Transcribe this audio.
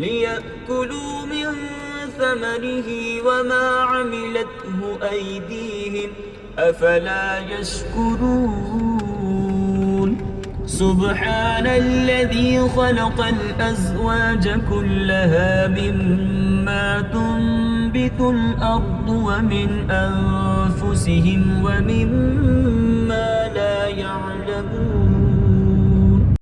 ليأكلوا من ثمره وما عملته أيديهم أفلا يشكرون سبحان الذي خلق الأزواج كلها مما تنبت الأرض ومن أنفسهم ومما لا يعلمون